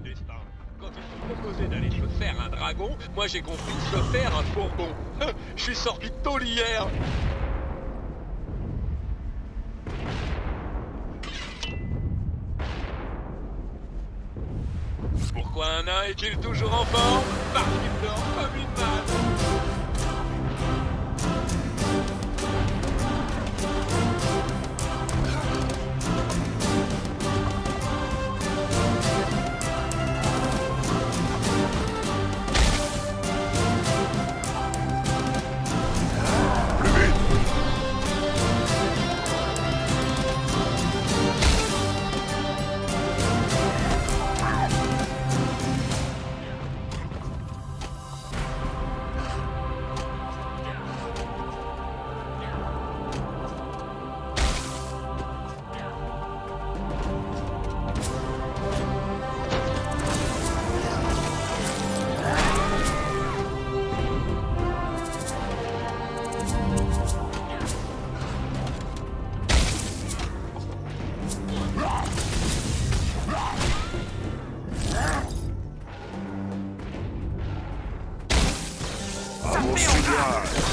destin. Quand ils t'ont proposé d'aller te faire un dragon, moi j'ai compris se faire un fourgon. Je suis sorti de hier. Pourquoi un nain est-il toujours en forme? Parce qu'il dort comme une masse. are.